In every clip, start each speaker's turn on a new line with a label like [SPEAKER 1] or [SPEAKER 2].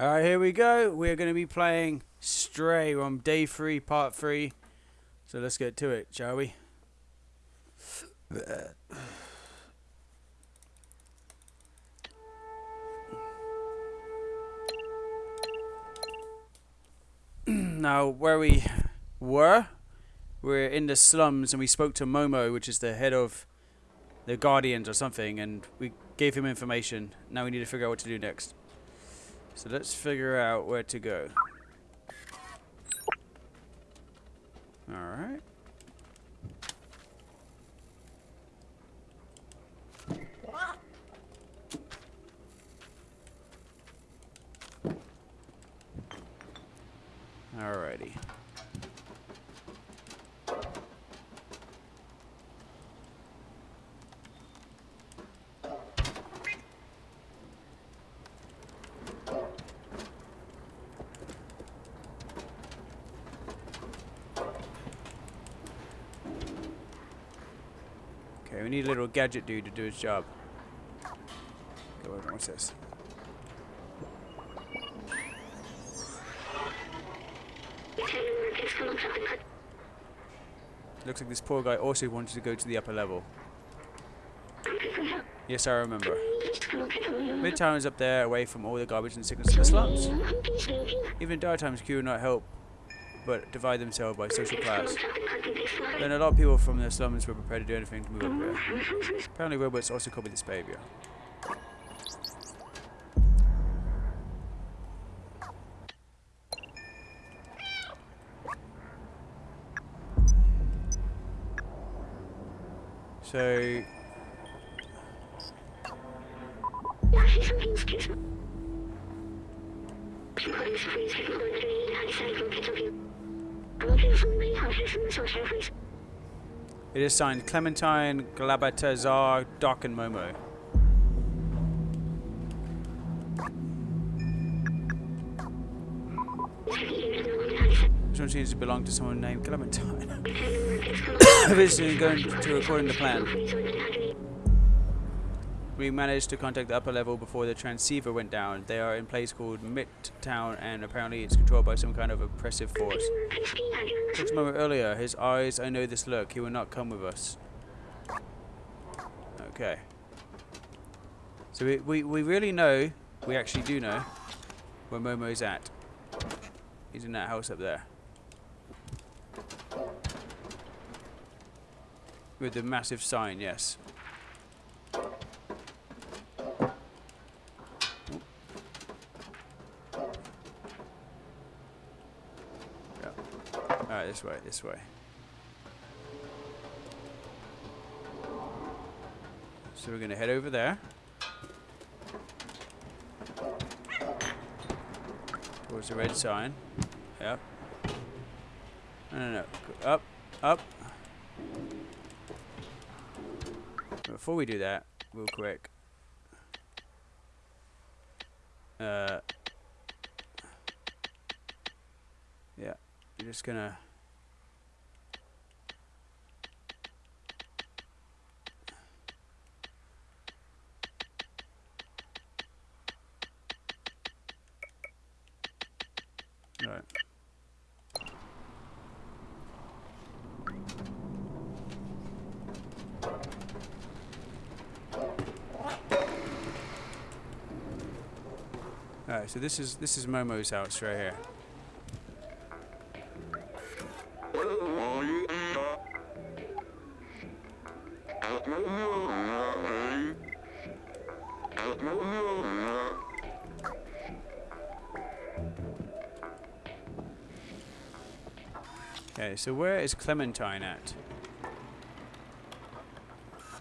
[SPEAKER 1] Alright, here we go. We're going to be playing Stray on day three, part three. So let's get to it, shall we? now, where we were, we're in the slums and we spoke to Momo, which is the head of the Guardians or something, and we gave him information. Now we need to figure out what to do next. So let's figure out where to go. Alright. Alrighty. We need a little gadget dude to do his job. Go over. What's this? Looks like this poor guy also wanted to go to the upper level. Yes, I remember. Midtown is up there, away from all the garbage and sickness in the slums. Even in dire times, Q will not help but divide themselves by social class. Then a lot of people from the slums were prepared to do anything to move up here. Apparently robots also copy this behavior. So it is signed Clementine, Zbaltazar, Doc, and Momo. This one seems to belong to someone named Clementine. Visiting going to according to plan. We managed to contact the upper level before the transceiver went down. They are in a place called Midtown and apparently it's controlled by some kind of oppressive force. Just a moment earlier, his eyes, I know this look. He will not come with us. Okay. So we, we, we really know, we actually do know, where Momo's at. He's in that house up there. With the massive sign, yes. This way, this way. So we're going to head over there. Towards the red sign. Yep. No, no, no. Go up, up. Before we do that, real quick. Uh, yeah, you're just gonna. Right. Alright, so this is this is Momo's house right here. Okay, so where is Clementine at?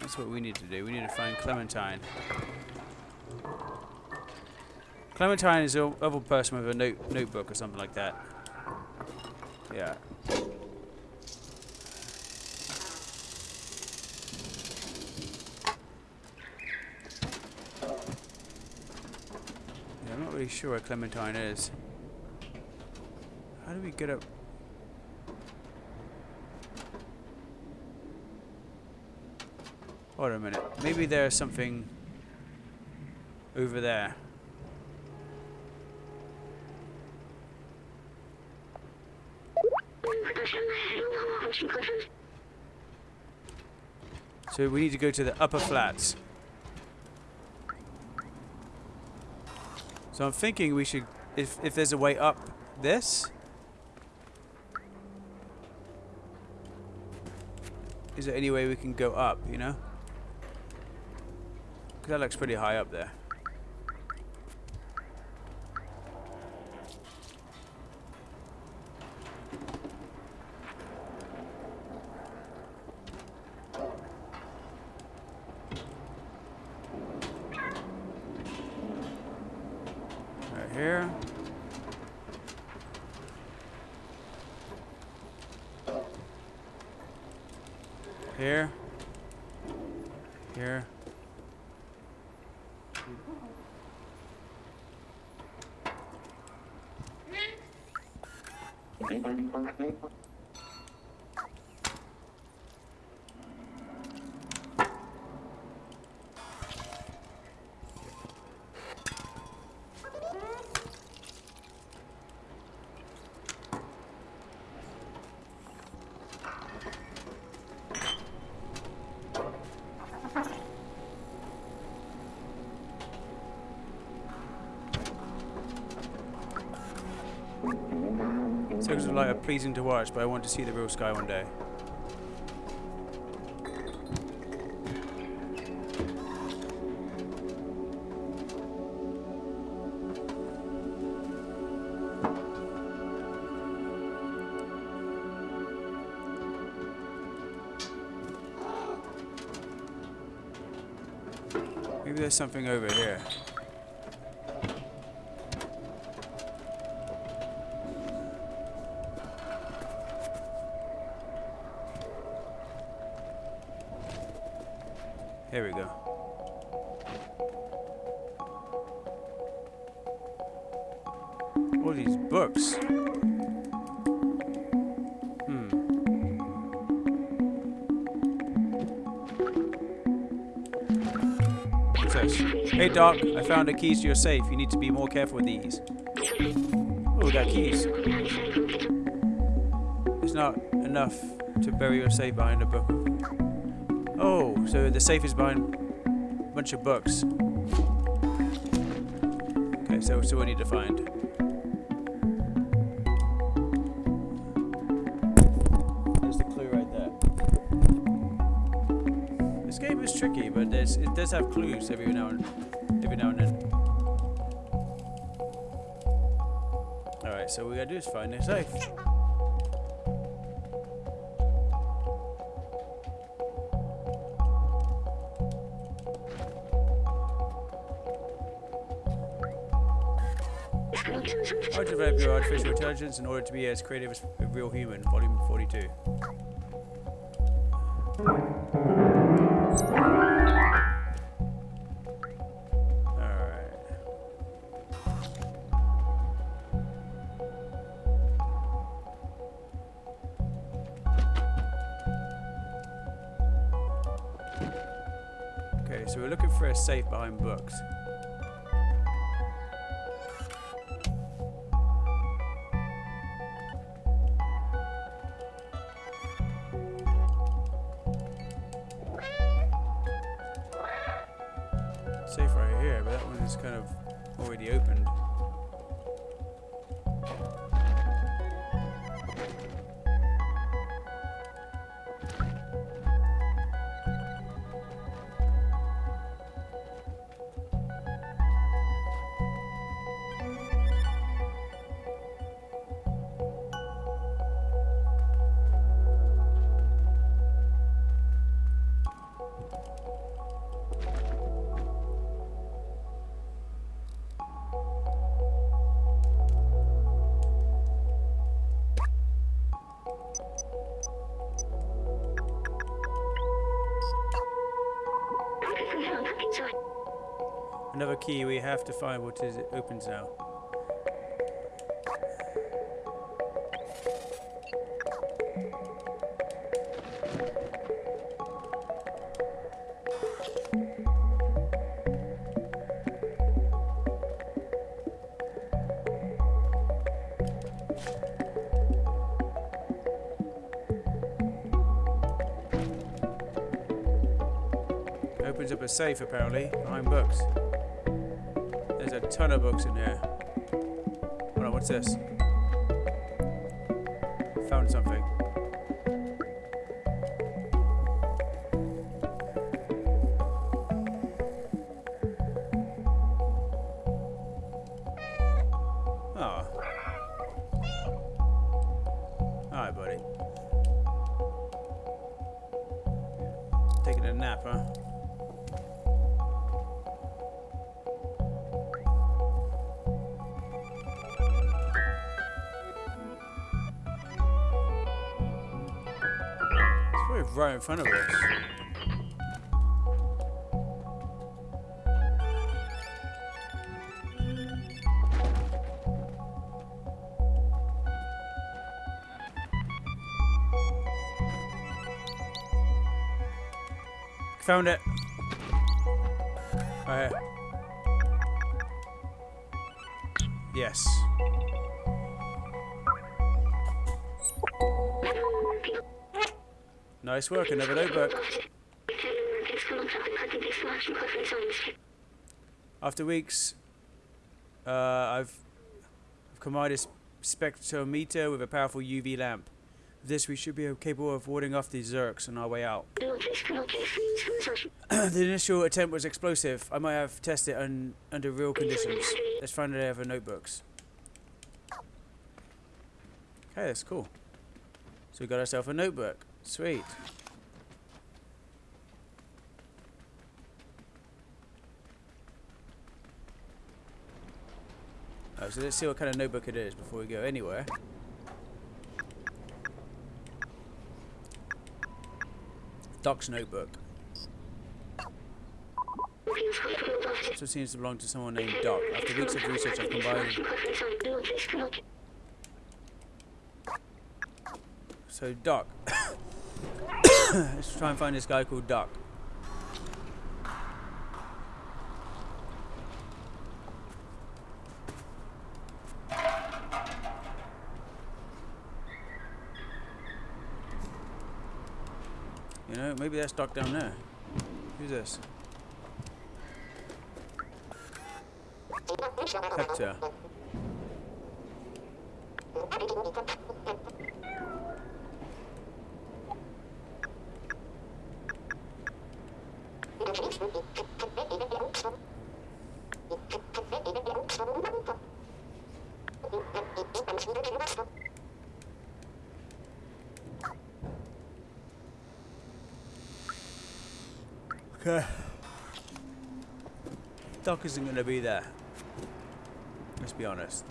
[SPEAKER 1] That's what we need to do. We need to find Clementine. Clementine is a other person with a note notebook or something like that. Yeah. Yeah, I'm not really sure where Clementine is. How do we get up? Hold on a minute. Maybe there's something over there. So we need to go to the upper flats. So I'm thinking we should, if, if there's a way up this. Is there any way we can go up, you know? Because that looks pretty high up there. Right here. Here. Here. Circles of pleasing to watch, but I want to see the real sky one day. Maybe there's something over here. Here we go. All these books. Hmm. What's this? Hey Doc, I found the keys to your safe. You need to be more careful with these. Oh, we got keys. It's not enough to bury your safe behind a book. Oh, so the safe is behind a bunch of books. Okay, so so we need to find. There's the clue right there. This game is tricky, but there's it does have clues every now and every now and then. All right, so what we gotta do is find the safe. How to develop your artificial intelligence in order to be as creative as a real human, volume 42. Alright. Okay, so we're looking for a safe behind books. Safe right here, but that one is kind of already opened. much it opens now. opens up a safe apparently, I'm booked. Ton of books in here. Hold on, what's this? Found something. In front of us. Found it. Right. Yes. Nice work, another notebook. After weeks, uh, I've, I've combined a spectrometer with a powerful UV lamp. With this, we should be capable of warding off these Zurks on our way out. the initial attempt was explosive. I might have tested it un- under real conditions. Let's find out other notebooks. Okay, that's cool. So we got ourselves a notebook. Sweet. Oh, so let's see what kind of notebook it is before we go anywhere. Doc's notebook. So it seems to belong to someone named Doc. After weeks of research, I've combined. So Doc. Let's try and find this guy called Duck. You know, maybe that's Duck down there. Who's this? Hector. Okay. Doc isn't going to be there. Let's be honest.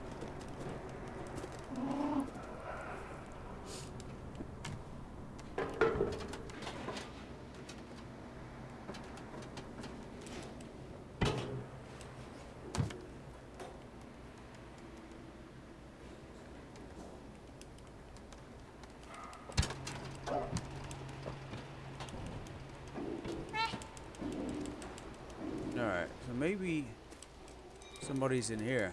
[SPEAKER 1] Alright, so maybe in here.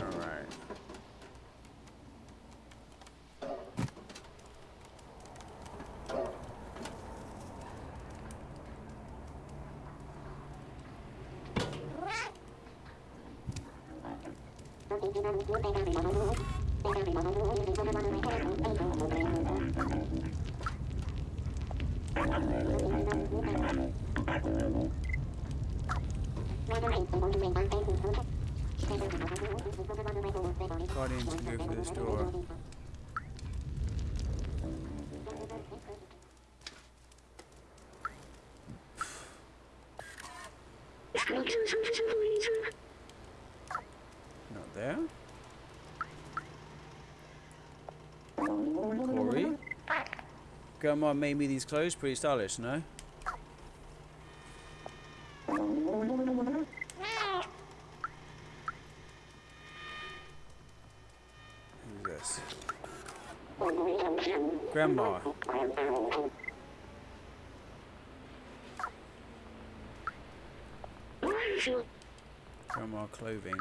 [SPEAKER 1] Alright. Can go through this door. grandma made me these clothes. Pretty stylish, no? Who's this? Grandma. Grandma clothing.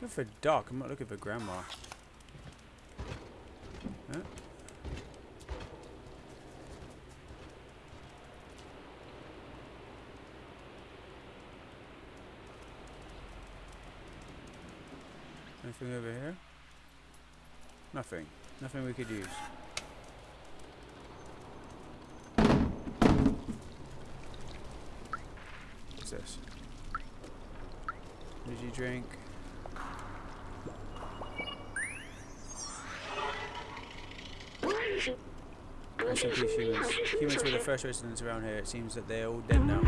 [SPEAKER 1] Looking for Doc. I'm not looking for Grandma. Anything over here? Nothing. Nothing we could use. What's this? Energy drink. Rest in peace, humans. Humans were the first residents around here. It seems that they're all dead now.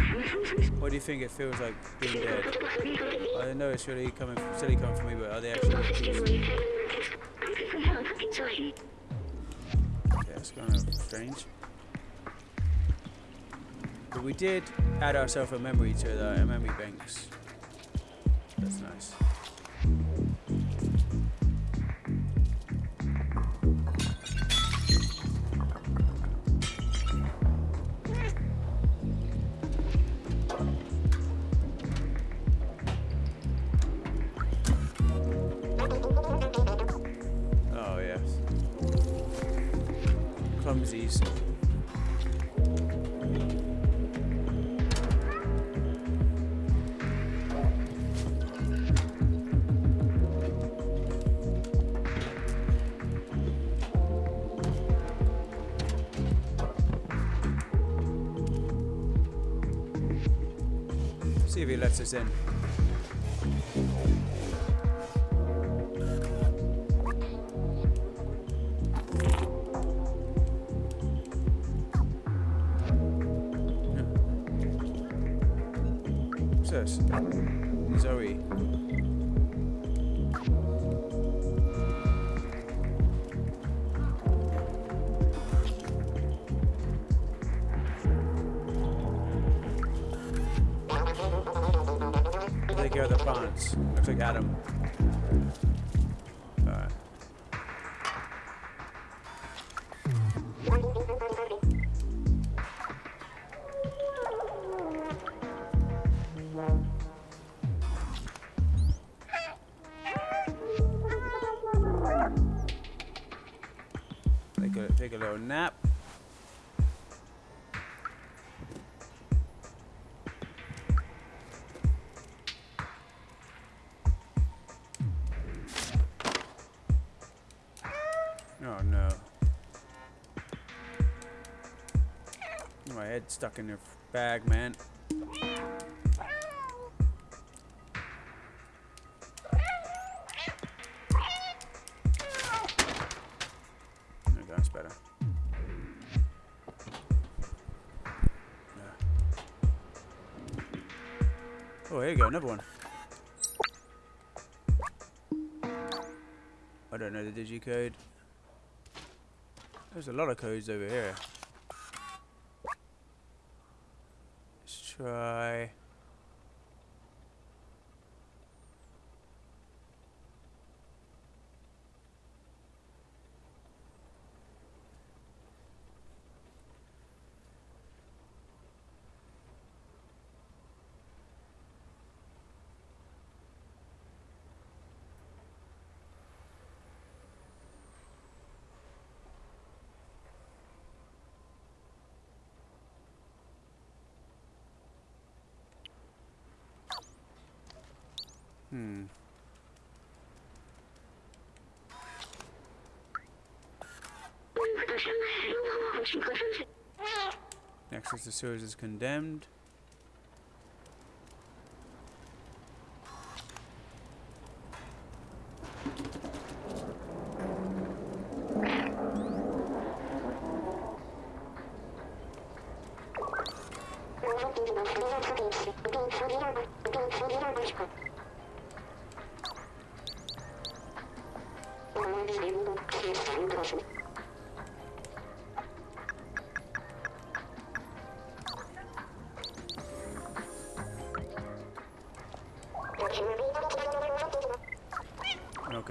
[SPEAKER 1] What do you think it feels like being dead? I know it's really coming, silly coming from me, but are they actually peace? Yeah, it's kind of strange. But we did add ourselves a memory to the memory banks. That's nice. See if he lets us in. Take a, little nap. Oh no. My head's stuck in your bag, man. Another one. I don't know the digicode. There's a lot of codes over here. Let's try. Hmm. Access to sewers is condemned.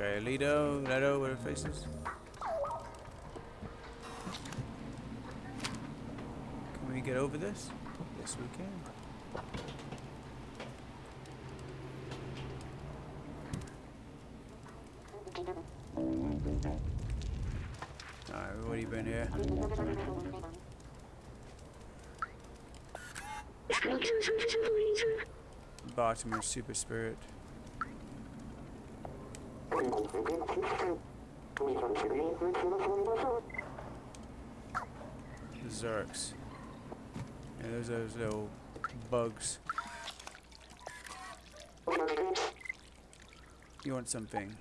[SPEAKER 1] Okay, Lido, Leto, what are faces? Can we get over this? Yes, we can. Alright, we've already been here. Baltimore Super Spirit. Zurks. Yeah, those are those little bugs. You want something?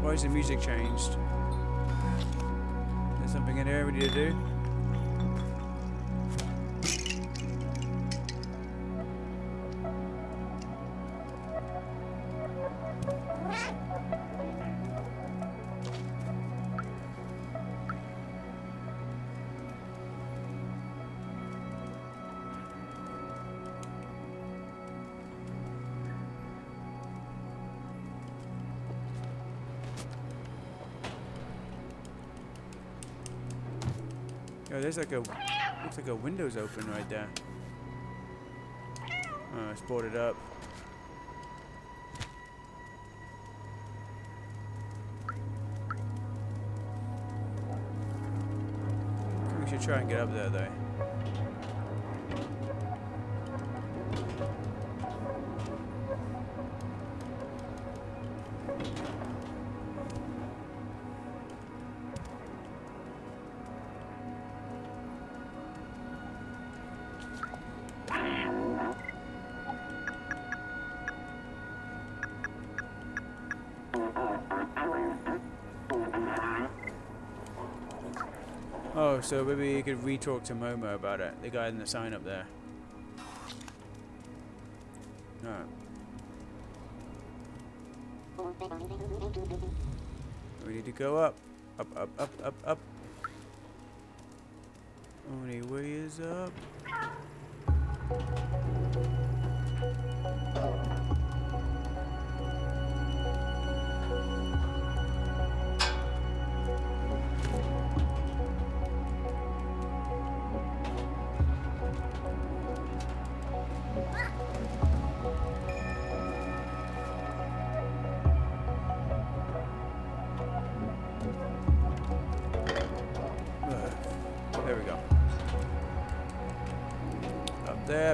[SPEAKER 1] Why is the music changed? There's something in here we need to do. Oh, there's like a looks like a window's open right there. Oh, it's boarded up. We should try and get up there though. So maybe you could re-talk to Momo about it. The guy in the sign up there. Alright. We need to go up. Up, up, up, up, up. Only way is up.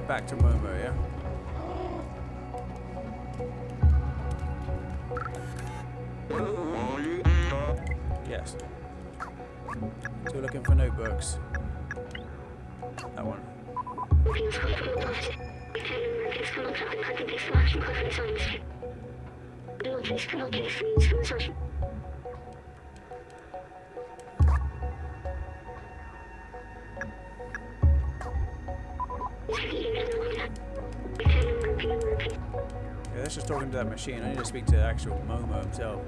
[SPEAKER 1] Back to Momo, yeah? Yes. So we're looking for notebooks. That one. That's just talking to that machine. I need to speak to the actual Momo himself.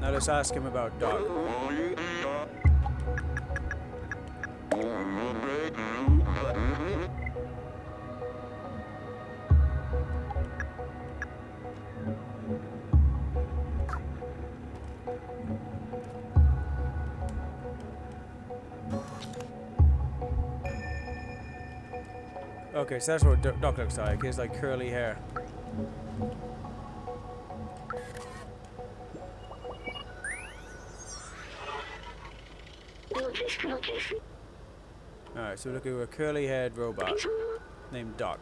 [SPEAKER 1] Now let's ask him about Doc. Okay, so that's what Do- Doc looks like. He has like curly hair. Alright, so look at a curly haired robot named Doc.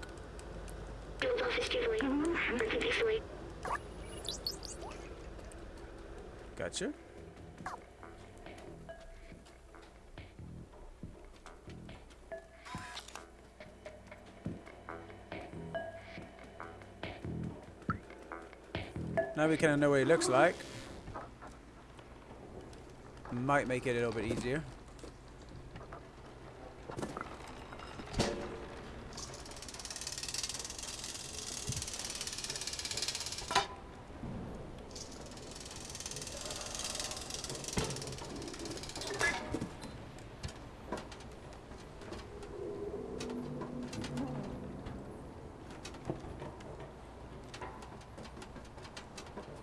[SPEAKER 1] Gotcha. Now we kind of know what he looks like. Might make it a little bit easier.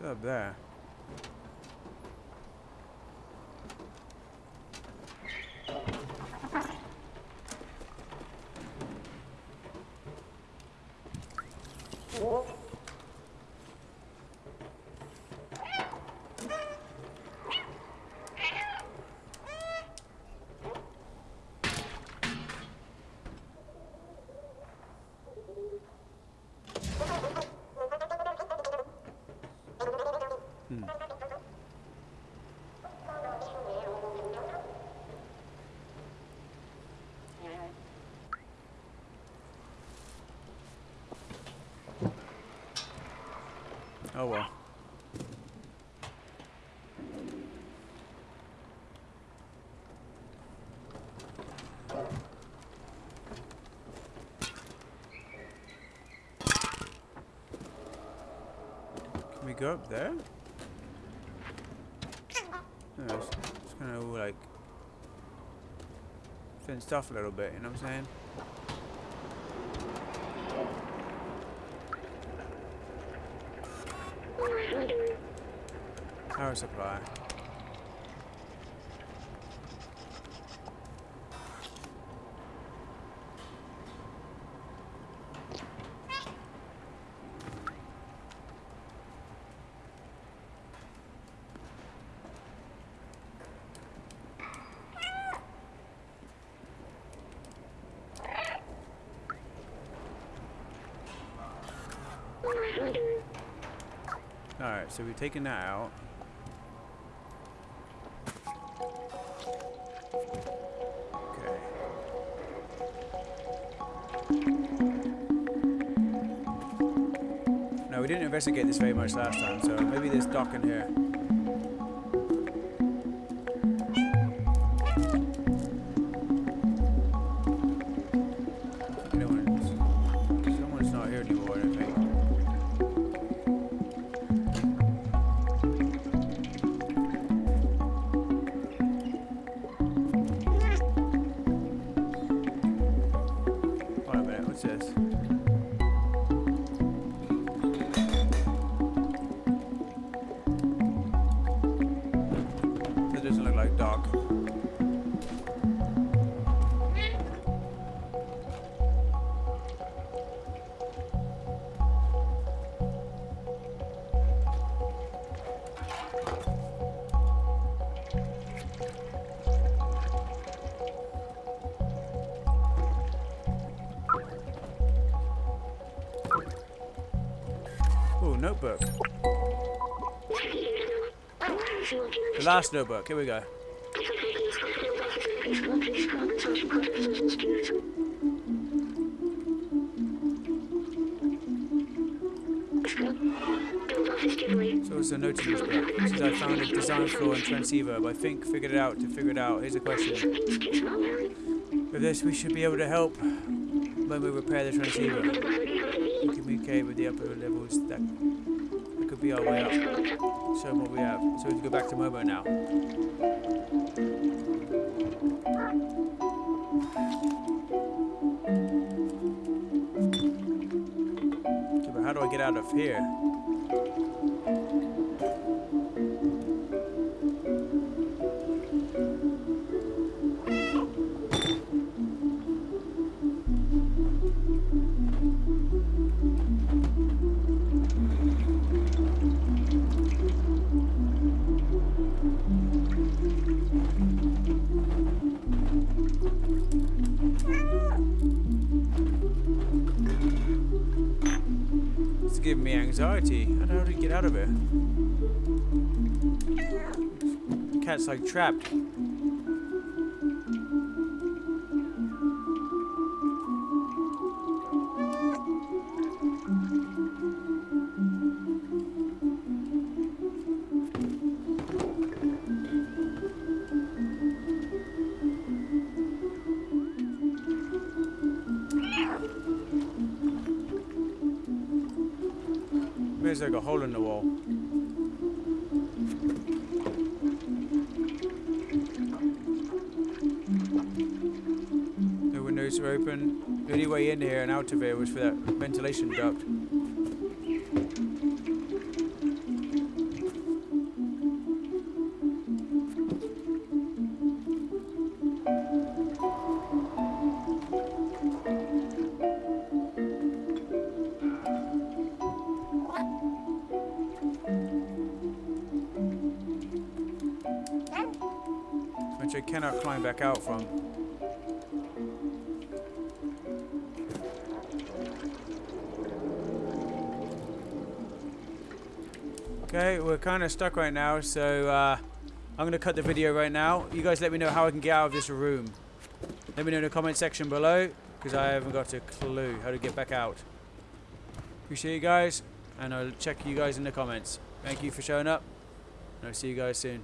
[SPEAKER 1] Up there? Oh well. Can we go up there? No, it's, it's kind of like fenced off a little bit, you know what I'm saying? Power supply. Alright, so we've taken that out. No, we didn't investigate this very much last time, so maybe there's Doc in here. Notebook. The last notebook. Here we go. So it's a note in this book. It says I found a design flaw in transceiver, but I think figured it out to figure it out. Here's a question. With this, we should be able to help when we repair the transceiver. Communicate with the upper levels. That, could be our way up. Show them what we have. So we can go back to Momo now. Okay, but how do I get out of here? priority. How do get out of here? The cat's like trapped. The only way in here and out of here was for that ventilation duct. which I cannot climb back out from. Kind of stuck right now, so uh, I'm going to cut the video right now. You guys let me know how I can get out of this room. Let me know in the comment section below, because I haven't got a clue how to get back out. Appreciate you guys, and I'll check you guys in the comments. Thank you for showing up, and I'll see you guys soon.